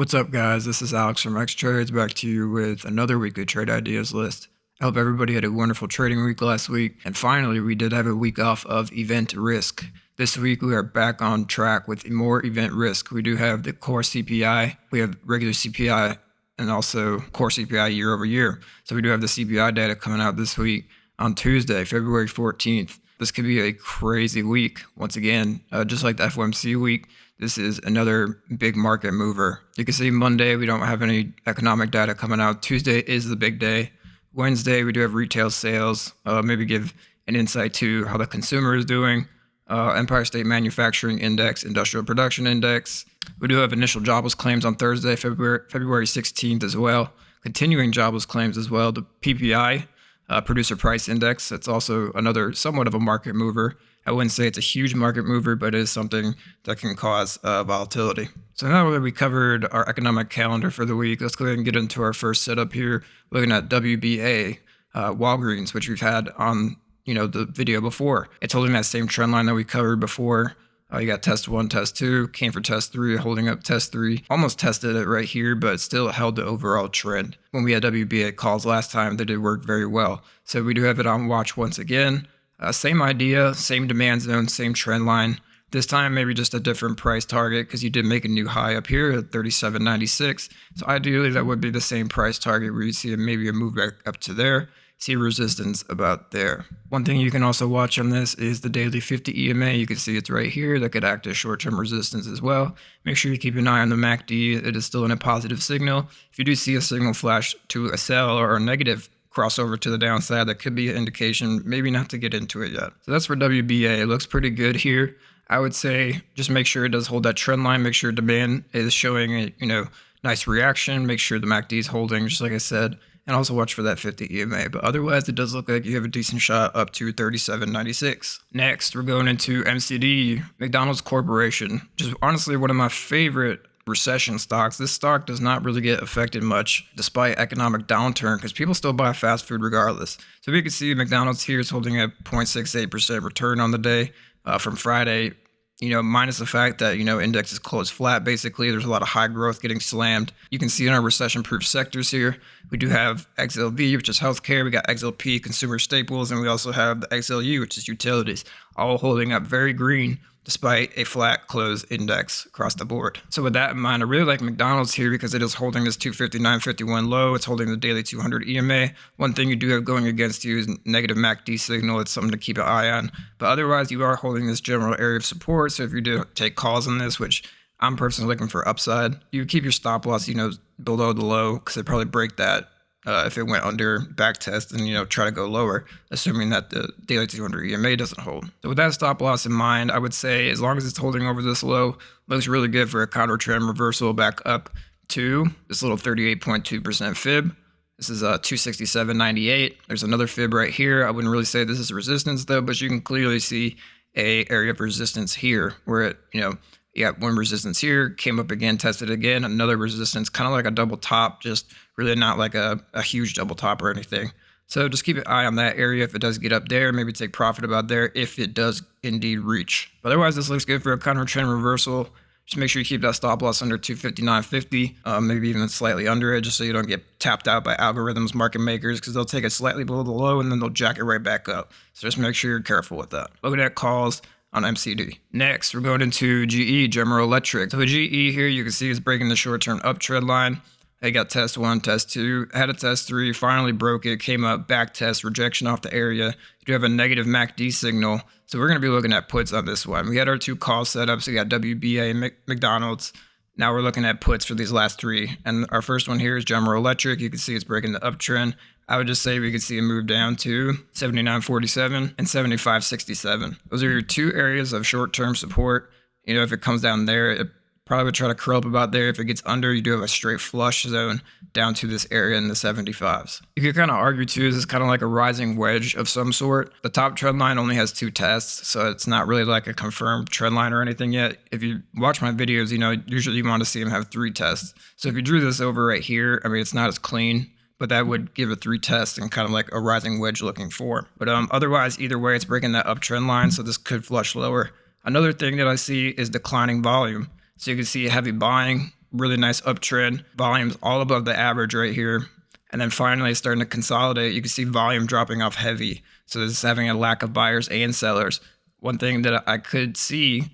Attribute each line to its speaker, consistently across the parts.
Speaker 1: What's up, guys? This is Alex from X Trades back to you with another weekly trade ideas list. I hope everybody had a wonderful trading week last week. And finally, we did have a week off of event risk. This week, we are back on track with more event risk. We do have the core CPI, we have regular CPI, and also core CPI year over year. So we do have the CPI data coming out this week on Tuesday, February 14th. This could be a crazy week. Once again, uh, just like the FOMC week, this is another big market mover. You can see Monday, we don't have any economic data coming out. Tuesday is the big day. Wednesday, we do have retail sales. Uh, maybe give an insight to how the consumer is doing. Uh, Empire State Manufacturing Index, Industrial Production Index. We do have initial jobless claims on Thursday, February, February 16th as well. Continuing jobless claims as well. The PPI, uh, Producer Price Index, that's also another somewhat of a market mover. I wouldn't say it's a huge market mover, but it is something that can cause uh, volatility. So now that we covered our economic calendar for the week, let's go ahead and get into our first setup here, looking at WBA, uh, Walgreens, which we've had on you know the video before. It's holding that same trend line that we covered before. Uh, you got test one, test two, came for test three, holding up test three. Almost tested it right here, but still held the overall trend. When we had WBA calls last time, they did work very well. So we do have it on watch once again. Uh, same idea, same demand zone, same trend line. This time, maybe just a different price target because you did make a new high up here at 37.96. So ideally, that would be the same price target where you see maybe a move back up to there. See resistance about there. One thing you can also watch on this is the daily 50 EMA. You can see it's right here. That could act as short-term resistance as well. Make sure you keep an eye on the MACD. It is still in a positive signal. If you do see a signal flash to a sell or a negative crossover to the downside. That could be an indication, maybe not to get into it yet. So that's for WBA. It looks pretty good here. I would say just make sure it does hold that trend line. Make sure demand is showing a you know nice reaction. Make sure the MACD is holding, just like I said, and also watch for that 50 EMA. But otherwise, it does look like you have a decent shot up to 37.96. Next, we're going into MCD, McDonald's Corporation. Just honestly one of my favorite recession stocks, this stock does not really get affected much despite economic downturn because people still buy fast food regardless. So we can see McDonald's here is holding a 0.68% return on the day uh, from Friday. You know, minus the fact that, you know, index is closed flat, basically. There's a lot of high growth getting slammed. You can see in our recession proof sectors here, we do have XLV, which is healthcare. We got XLP, consumer staples, and we also have the XLU, which is utilities, all holding up very green despite a flat close index across the board. So with that in mind, I really like McDonald's here because it is holding this 259.51 low. It's holding the daily 200 EMA. One thing you do have going against you is negative MACD signal. It's something to keep an eye on. But otherwise, you are holding this general area of support. So if you do take calls on this, which I'm personally looking for upside, you keep your stop loss, you know, below the low because it probably break that uh, if it went under back test and you know try to go lower, assuming that the daily 200 EMA doesn't hold. So with that stop loss in mind, I would say as long as it's holding over this low, looks really good for a counter trend reversal back up to this little 38.2% fib. This is a 267.98. There's another fib right here. I wouldn't really say this is resistance though, but you can clearly see a area of resistance here where it, you know, yeah, one resistance here, came up again, tested again, another resistance, kind of like a double top, just really not like a, a huge double top or anything. So just keep an eye on that area if it does get up there. Maybe take profit about there if it does indeed reach. But otherwise, this looks good for a counter trend reversal. Just make sure you keep that stop loss under 259.50, uh, maybe even slightly under it, just so you don't get tapped out by algorithms, market makers, because they'll take it slightly below the low and then they'll jack it right back up. So just make sure you're careful with that. Looking at that calls, on MCD. Next, we're going into GE, General Electric. So the GE here, you can see is breaking the short-term uptrend line. They got test one, test two, had a test three, finally broke it, came up, back test, rejection off the area. You do have a negative MACD signal. So we're going to be looking at puts on this one. We had our two call setups. we got WBA and McDonald's. Now we're looking at puts for these last three. And our first one here is General Electric. You can see it's breaking the uptrend. I would just say we could see a move down to 79.47 and 75.67. Those are your two areas of short-term support. You know, if it comes down there, it probably would try to curl up about there. If it gets under, you do have a straight flush zone down to this area in the 75s. You could kind of argue too, this is kind of like a rising wedge of some sort. The top trend line only has two tests, so it's not really like a confirmed trend line or anything yet. If you watch my videos, you know, usually you want to see them have three tests. So if you drew this over right here, I mean, it's not as clean, but that would give a three test and kind of like a rising wedge looking four. But um, otherwise, either way, it's breaking that uptrend line, so this could flush lower. Another thing that I see is declining volume. So you can see heavy buying, really nice uptrend, volumes all above the average right here. And then finally starting to consolidate, you can see volume dropping off heavy. So this is having a lack of buyers and sellers. One thing that I could see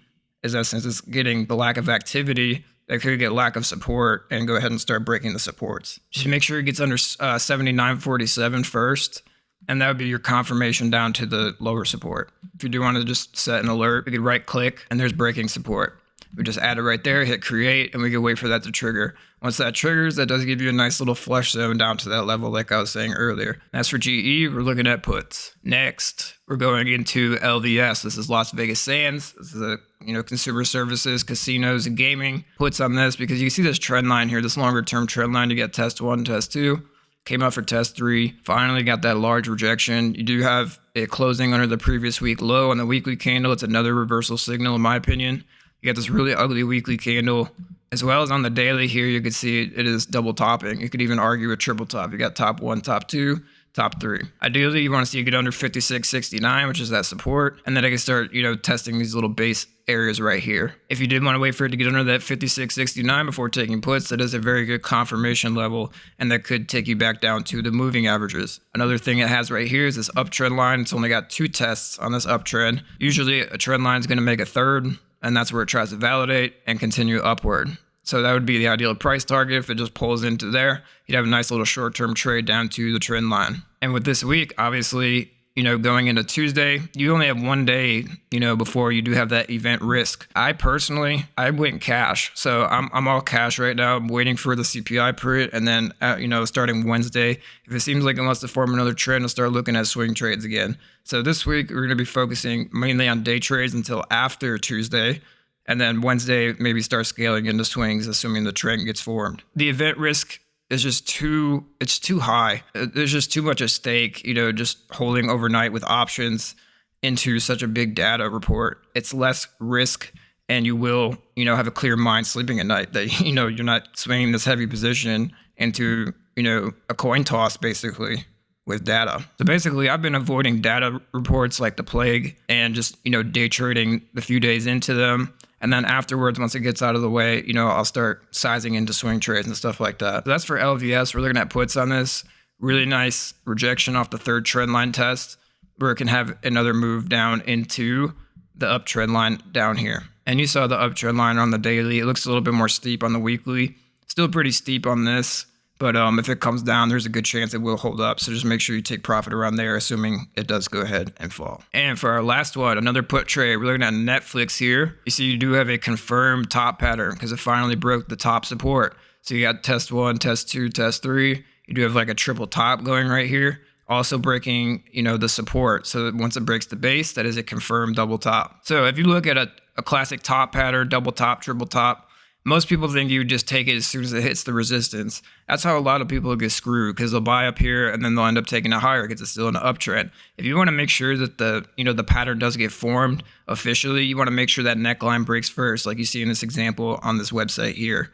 Speaker 1: is that since it's getting the lack of activity, that could get lack of support and go ahead and start breaking the supports. Just make sure it gets under uh, 79.47 first, and that would be your confirmation down to the lower support. If you do want to just set an alert, you could right click and there's breaking support. We just add it right there, hit create, and we can wait for that to trigger. Once that triggers, that does give you a nice little flush zone down to that level, like I was saying earlier. As for GE, we're looking at puts. Next, we're going into LVS. This is Las Vegas Sands. This is a you know consumer services, casinos, and gaming. Puts on this because you see this trend line here, this longer term trend line. You get test one, test two. Came out for test three. Finally got that large rejection. You do have it closing under the previous week low on the weekly candle. It's another reversal signal, in my opinion. You got this really ugly weekly candle. As well as on the daily here, you can see it is double topping. You could even argue a triple top. You got top one, top two, top three. Ideally, you want to see it get under 56.69, which is that support, and then I can start, you know, testing these little base areas right here. If you did want to wait for it to get under that 56.69 before taking puts, that is a very good confirmation level, and that could take you back down to the moving averages. Another thing it has right here is this uptrend line. It's only got two tests on this uptrend. Usually, a trend line is going to make a third and that's where it tries to validate and continue upward. So that would be the ideal price target. If it just pulls into there, you'd have a nice little short-term trade down to the trend line. And with this week, obviously, you know, going into Tuesday, you only have one day, you know, before you do have that event risk. I personally, I went cash. So I'm, I'm all cash right now. I'm waiting for the CPI print. And then, uh, you know, starting Wednesday, if it seems like it wants to form another trend, I'll start looking at swing trades again. So this week, we're going to be focusing mainly on day trades until after Tuesday. And then Wednesday, maybe start scaling into swings, assuming the trend gets formed. The event risk is just too it's too high. Uh, there's just too much at stake, you know, just holding overnight with options into such a big data report. It's less risk and you will, you know, have a clear mind sleeping at night that you know you're not swinging this heavy position into, you know, a coin toss basically with data. So basically, I've been avoiding data reports like the plague and just, you know, day trading the few days into them and then afterwards, once it gets out of the way, you know, I'll start sizing into swing trades and stuff like that. So that's for LVS. We're looking at puts on this. Really nice rejection off the third trend line test, where it can have another move down into the uptrend line down here. And you saw the uptrend line on the daily. It looks a little bit more steep on the weekly. Still pretty steep on this. But um, if it comes down, there's a good chance it will hold up. So just make sure you take profit around there, assuming it does go ahead and fall. And for our last one, another put trade. We're looking at Netflix here. You see, you do have a confirmed top pattern because it finally broke the top support. So you got test one, test two, test three. You do have like a triple top going right here. Also breaking, you know, the support. So once it breaks the base, that is a confirmed double top. So if you look at a, a classic top pattern, double top, triple top, most people think you just take it as soon as it hits the resistance. That's how a lot of people get screwed because they'll buy up here and then they'll end up taking it higher because it's still in an uptrend. If you want to make sure that the you know the pattern does get formed officially, you want to make sure that neckline breaks first, like you see in this example on this website here.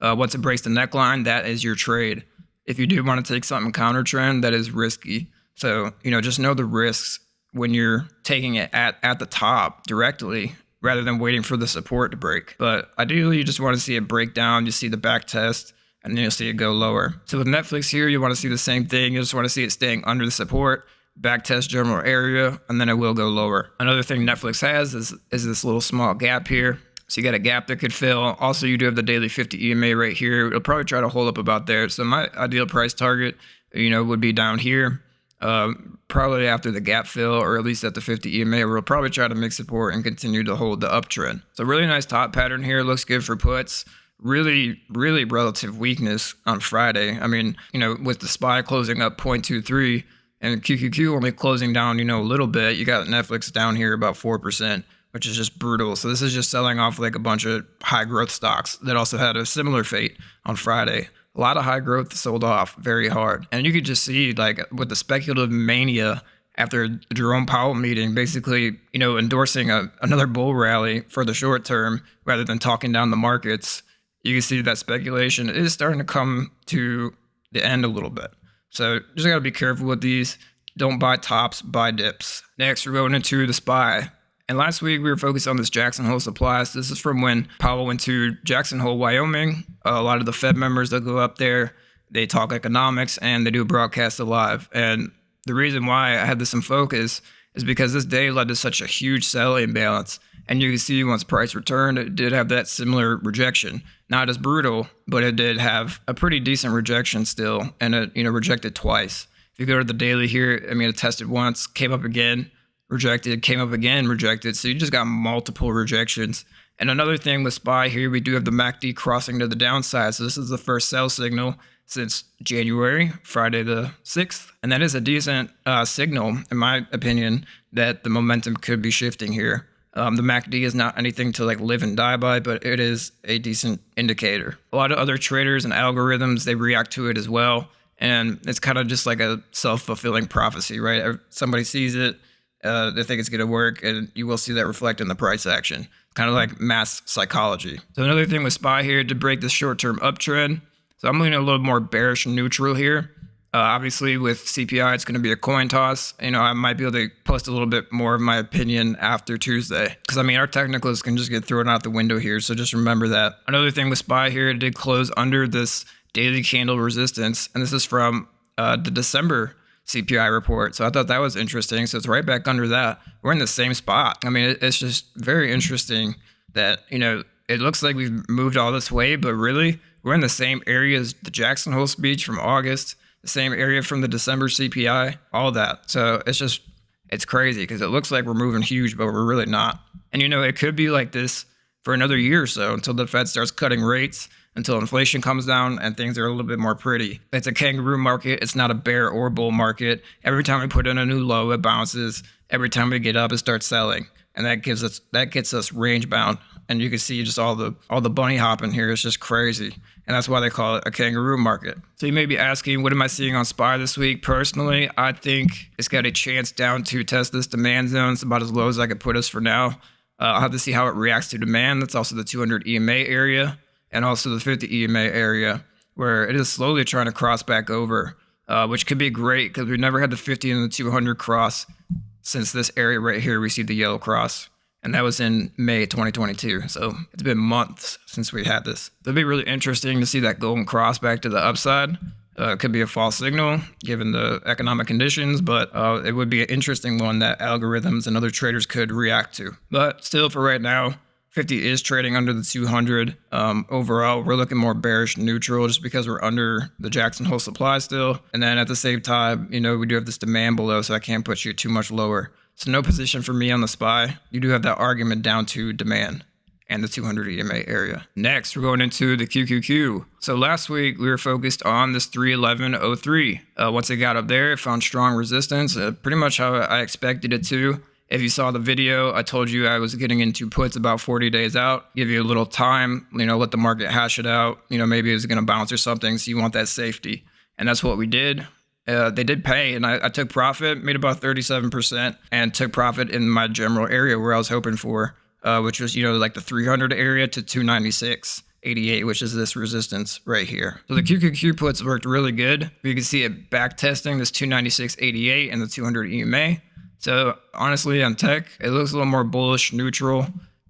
Speaker 1: Uh, once it breaks the neckline, that is your trade. If you do want to take something counter trend, that is risky. So you know just know the risks when you're taking it at at the top directly rather than waiting for the support to break. But ideally, you just want to see it break down. You see the back test, and then you'll see it go lower. So with Netflix here, you want to see the same thing. You just want to see it staying under the support, back test general area, and then it will go lower. Another thing Netflix has is, is this little small gap here. So you got a gap that could fill. Also, you do have the daily 50 EMA right here. It'll probably try to hold up about there. So my ideal price target, you know, would be down here. Um, probably after the gap fill or at least at the 50 EMA, we'll probably try to make support and continue to hold the uptrend. So really nice top pattern here. Looks good for puts. Really, really relative weakness on Friday. I mean, you know, with the SPY closing up 0.23 and QQQ only closing down, you know, a little bit, you got Netflix down here about 4%, which is just brutal. So this is just selling off like a bunch of high growth stocks that also had a similar fate on Friday a lot of high growth sold off very hard. And you could just see like with the speculative mania after the Jerome Powell meeting, basically, you know, endorsing a, another bull rally for the short term rather than talking down the markets, you can see that speculation is starting to come to the end a little bit. So just gotta be careful with these. Don't buy tops, buy dips. Next, we're going into the SPY. And last week we were focused on this Jackson Hole supplies. This is from when Powell went to Jackson Hole, Wyoming. Uh, a lot of the Fed members that go up there, they talk economics and they do a broadcast live. And the reason why I had this in focus is because this day led to such a huge sell imbalance. And you can see once price returned, it did have that similar rejection. Not as brutal, but it did have a pretty decent rejection still, and it you know rejected twice. If you go to the daily here, I mean, it tested once, came up again, rejected, came up again, rejected. So you just got multiple rejections. And another thing with SPY here, we do have the MACD crossing to the downside. So this is the first sell signal since January, Friday the 6th. And that is a decent uh, signal, in my opinion, that the momentum could be shifting here. Um, the MACD is not anything to like live and die by, but it is a decent indicator. A lot of other traders and algorithms, they react to it as well. And it's kind of just like a self fulfilling prophecy, right? Somebody sees it, uh, they think it's going to work, and you will see that reflect in the price action. Kind of like mass psychology. So, another thing with SPY here to break the short term uptrend. So, I'm leaning a little more bearish neutral here. Uh, obviously, with CPI, it's going to be a coin toss. You know, I might be able to post a little bit more of my opinion after Tuesday. Because, I mean, our technicals can just get thrown out the window here. So just remember that. Another thing with SPY here, it did close under this daily candle resistance. And this is from uh, the December CPI report. So I thought that was interesting. So it's right back under that. We're in the same spot. I mean, it's just very interesting that, you know, it looks like we've moved all this way, but really, we're in the same area as the Jackson Hole speech from August the same area from the December CPI, all that. So it's just, it's crazy because it looks like we're moving huge, but we're really not. And you know, it could be like this for another year or so until the Fed starts cutting rates, until inflation comes down and things are a little bit more pretty. It's a kangaroo market. It's not a bear or bull market. Every time we put in a new low, it bounces. Every time we get up, it starts selling. And that gives us that gets us range bound. And you can see just all the all the bunny hopping here is just crazy and that's why they call it a kangaroo market. So you may be asking, what am I seeing on SPY this week? Personally, I think it's got a chance down to test this demand zone. It's about as low as I could put us for now. Uh, I'll have to see how it reacts to demand. That's also the 200 EMA area and also the 50 EMA area, where it is slowly trying to cross back over, uh, which could be great because we've never had the 50 and the 200 cross since this area right here received the yellow cross and that was in May 2022. So it's been months since we had this. It'd be really interesting to see that golden cross back to the upside. Uh, it could be a false signal given the economic conditions, but uh, it would be an interesting one that algorithms and other traders could react to. But still, for right now, 50 is trading under the 200. Um, overall, we're looking more bearish neutral just because we're under the Jackson Hole supply still. And then at the same time, you know, we do have this demand below, so I can't put you too much lower. So no position for me on the SPY. You do have that argument down to demand and the 200 EMA area. Next, we're going into the QQQ. So last week we were focused on this 311.03. Uh, once it got up there, it found strong resistance, uh, pretty much how I expected it to. If you saw the video, I told you I was getting into puts about 40 days out, give you a little time, you know, let the market hash it out. You know, maybe it's going to bounce or something. So you want that safety. And that's what we did. Uh, they did pay, and I, I, took profit, made about 37%, and took profit in my general area where I was hoping for, uh, which was, you know, like the 300 area to 296. 88, which is this resistance right here. So the QQQ puts worked really good. You can see it back testing this 296.88 and the 200 EMA. So honestly, on tech, it looks a little more bullish, neutral,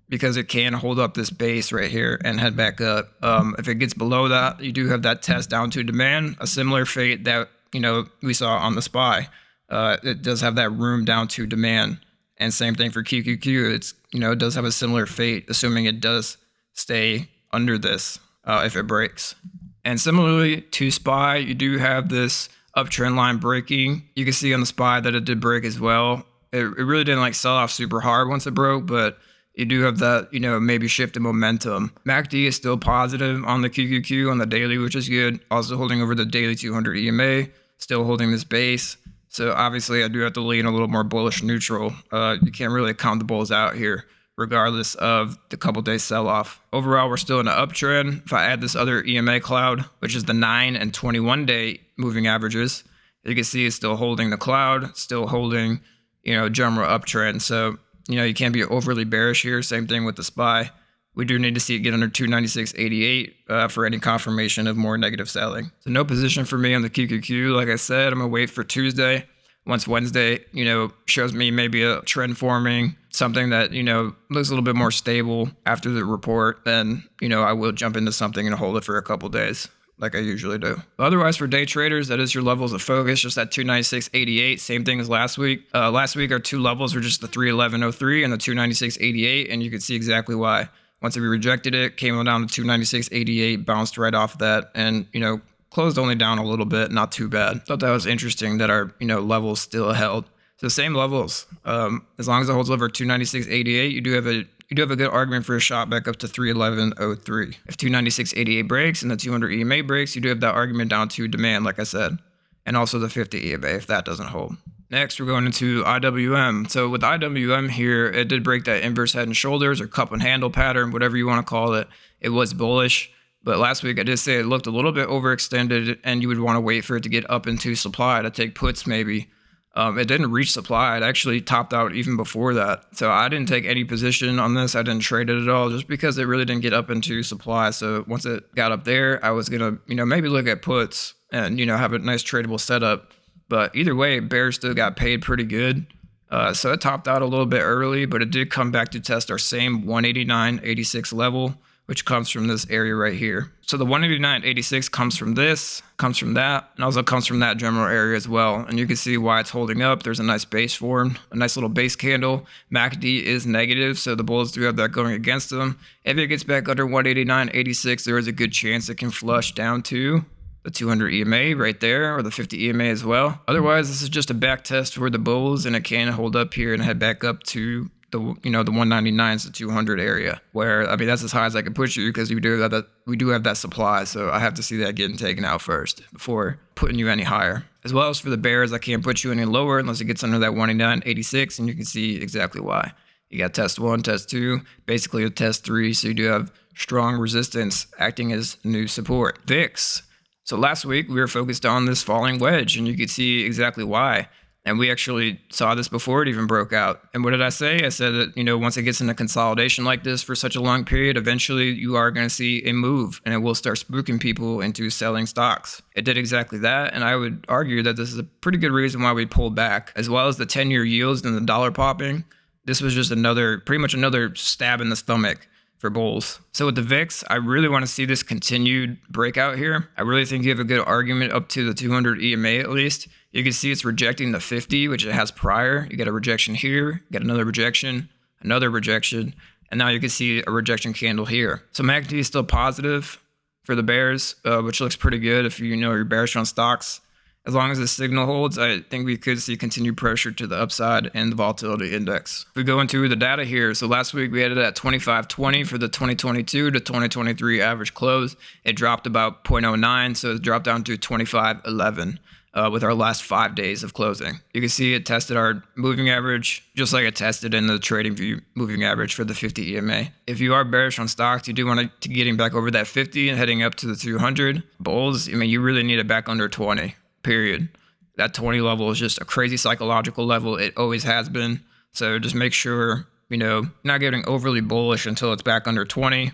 Speaker 1: because it can hold up this base right here and head back up. Um, if it gets below that, you do have that test down to demand, a similar fate that you know we saw on the SPY. Uh, it does have that room down to demand, and same thing for QQQ. It's you know it does have a similar fate, assuming it does stay under this uh, if it breaks. And similarly to SPY, you do have this uptrend line breaking. You can see on the SPY that it did break as well. It, it really didn't like sell off super hard once it broke, but you do have that, you know, maybe shift in momentum. MACD is still positive on the QQQ on the daily, which is good. Also holding over the daily 200 EMA still holding this base. So obviously, I do have to lean a little more bullish neutral. Uh, you can't really count the bulls out here, regardless of the couple days sell off. Overall, we're still in an uptrend. If I add this other EMA cloud, which is the 9 and 21 day moving averages, you can see it's still holding the cloud, still holding, you know, general uptrend. So, you know, you can't be overly bearish here. Same thing with the SPY. we do need to see it get under 296.88 uh, for any confirmation of more negative selling. So no position for me on the QQQ. Like I said, I'm gonna wait for Tuesday. Once Wednesday, you know, shows me maybe a trend forming, something that you know looks a little bit more stable after the report, then you know I will jump into something and hold it for a couple days like I usually do. Otherwise, for day traders, that is your levels of focus, just at 296.88. Same thing as last week. Uh, last week, our two levels were just the 311.03 and the 296.88, and you can see exactly why. Once we rejected it, came down to 296.88, bounced right off that, and you know closed only down a little bit, not too bad. Thought that was interesting that our you know levels still held. So same levels. Um, as long as it holds over 296.88, you do have a you do have a good argument for a shot back up to 311.03. If 296.88 breaks and the 200 EMA breaks, you do have that argument down to demand, like I said, and also the 50 EMA if that doesn't hold. Next, we're going into IWM. So with IWM here, it did break that inverse head and shoulders or cup and handle pattern, whatever you want to call it. It was bullish. But last week, I did say it looked a little bit overextended, and you would want to wait for it to get up into supply to take puts maybe um, it didn't reach supply. It actually topped out even before that. So I didn't take any position on this. I didn't trade it at all just because it really didn't get up into supply. So once it got up there, I was going to, you know, maybe look at puts and, you know, have a nice tradable setup. But either way, Bears still got paid pretty good. Uh, so it topped out a little bit early, but it did come back to test our same 189.86 level which comes from this area right here. So the 189.86 comes from this, comes from that, and also comes from that general area as well. And you can see why it's holding up. There's a nice base form, a nice little base candle. MACD is negative, so the bulls do have that going against them. If it gets back under 189.86, there is a good chance it can flush down to the 200 EMA right there, or the 50 EMA as well. Otherwise, this is just a back test for the bulls, and it can hold up here and head back up to the you know the 199s to 200 area where I mean that's as high as I can push you because we do have that we do have that supply so I have to see that getting taken out first before putting you any higher. As well as for the bears I can't put you any lower unless it gets under that 189.86 and you can see exactly why. You got test one test two basically a test three so you do have strong resistance acting as new support. VIX so last week we were focused on this falling wedge and you could see exactly why and we actually saw this before it even broke out. And what did I say? I said that, you know, once it gets into consolidation like this for such a long period, eventually you are going to see a move and it will start spooking people into selling stocks. It did exactly that. And I would argue that this is a pretty good reason why we pulled back, as well as the 10 year yields and the dollar popping. This was just another, pretty much another stab in the stomach for bulls. So with the VIX, I really want to see this continued breakout here. I really think you have a good argument up to the 200 EMA at least. You can see it's rejecting the 50, which it has prior. You get a rejection here, get another rejection, another rejection, and now you can see a rejection candle here. So MACD is still positive for the bears, uh, which looks pretty good if you know you're bearish on stocks. As long as the signal holds, I think we could see continued pressure to the upside and the volatility index. If we go into the data here, so last week we had it at 25.20 for the 2022 to 2023 average close. It dropped about 0.09, so it dropped down to 25.11 uh, with our last five days of closing. You can see it tested our moving average, just like it tested in the trading view moving average for the 50 EMA. If you are bearish on stocks, you do want to getting back over that 50 and heading up to the 200. Bulls, I mean, you really need it back under 20, period. That 20 level is just a crazy psychological level. It always has been. So just make sure, you know, not getting overly bullish until it's back under 20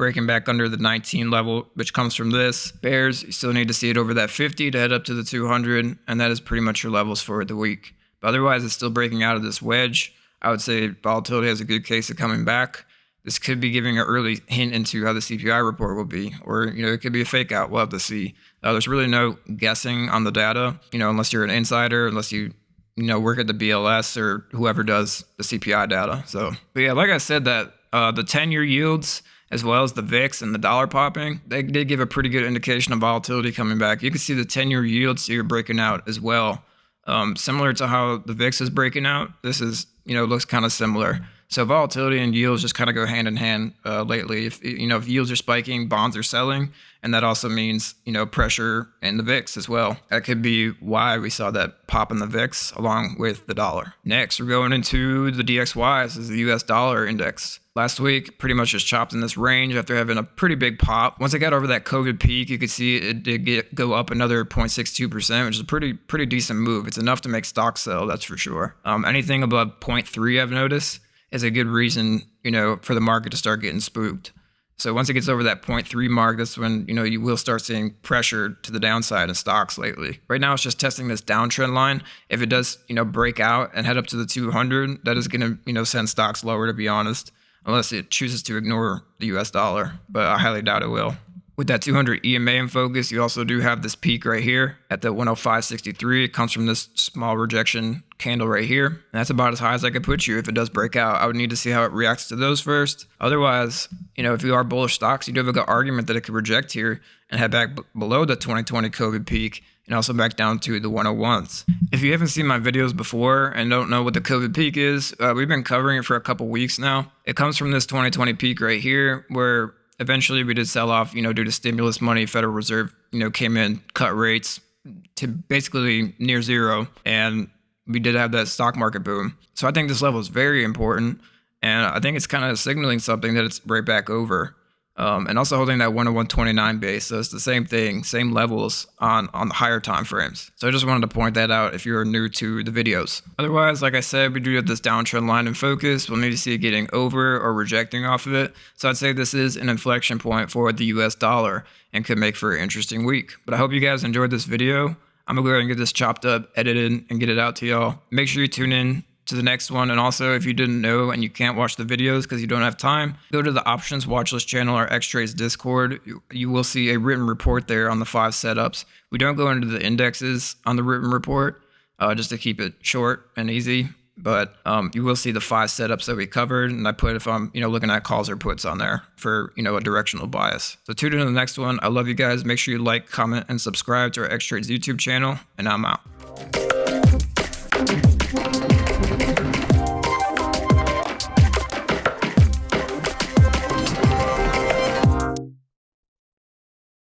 Speaker 1: breaking back under the 19 level, which comes from this. Bears, you still need to see it over that 50 to head up to the 200, and that is pretty much your levels for the week. But otherwise, it's still breaking out of this wedge. I would say volatility has a good case of coming back. This could be giving an early hint into how the CPI report will be, or you know, it could be a fake out. We'll have to see. Uh, there's really no guessing on the data, you know, unless you're an insider, unless you you know work at the BLS or whoever does the CPI data. So, but yeah, like I said, that uh, the 10 year yields as well as the VIX and the dollar popping, they did give a pretty good indication of volatility coming back. You can see the 10 year yields here breaking out as well. Um, similar to how the VIX is breaking out, this is, you know, looks kind of similar. So volatility and yields just kind of go hand in hand uh, lately. If you know if yields are spiking, bonds are selling, and that also means you know pressure in the VIX as well. That could be why we saw that pop in the VIX along with the dollar. Next, we're going into the DXY. This is the U.S. dollar index. Last week, pretty much just chopped in this range after having a pretty big pop. Once it got over that COVID peak, you could see it did get, go up another 0.62%, which is a pretty pretty decent move. It's enough to make stock sell, that's for sure. Um, anything above 0.3, I've noticed is a good reason you know, for the market to start getting spooked. So once it gets over that 0.3 mark, that's when you know you will start seeing pressure to the downside in stocks lately. Right now, it's just testing this downtrend line. If it does, you know, break out and head up to the 200, that is going to you know send stocks lower. To be honest, unless it chooses to ignore the U.S. dollar, but I highly doubt it will. With that 200 EMA in focus, you also do have this peak right here at the 105.63. It comes from this small rejection candle right here. And that's about as high as I could put you if it does break out. I would need to see how it reacts to those first. Otherwise, you know, if you are bullish stocks, you do have a good argument that it could reject here and head back below the 2020 COVID peak and also back down to the 101s. If you haven't seen my videos before and don't know what the COVID peak is, uh, we've been covering it for a couple weeks now. It comes from this 2020 peak right here where eventually we did sell off, you know, due to stimulus money. Federal Reserve, you know, came in, cut rates to basically near zero, and we did have that stock market boom. So I think this level is very important, and I think it's kind of signaling something that it's right back over um, and also holding that 101.29 base. So it's the same thing, same levels on on the higher time frames. So I just wanted to point that out if you're new to the videos. Otherwise, like I said, we do have this downtrend line in focus. We'll need to see it getting over or rejecting off of it. So I'd say this is an inflection point for the US dollar and could make for an interesting week. But I hope you guys enjoyed this video. I'm gonna go ahead and get this chopped up, edited, and get it out to y'all. Make sure you tune in to the next one. And also, if you didn't know and you can't watch the videos because you don't have time, go to the options watch list channel or X Trades Discord. You, you will see a written report there on the five setups. We don't go into the indexes on the written report uh, just to keep it short and easy. But um, you will see the five setups that we covered, and I put if I'm you know looking at calls or puts on there for you know a directional bias. So tune in to the next one. I love you guys. Make sure you like, comment, and subscribe to our X Trades YouTube channel, and I'm out.